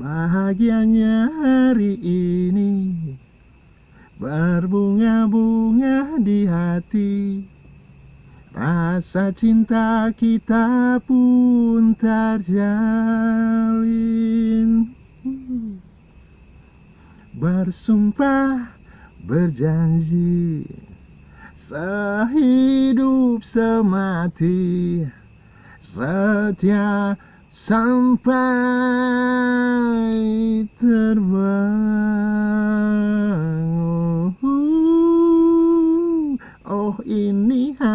Bahagianya hari ini. Berbunga-bunga di hati. Rasa cinta kita pun terjalin. Bersumpah berjanji. Sehidup semati. Setia sampai terbang Oh ini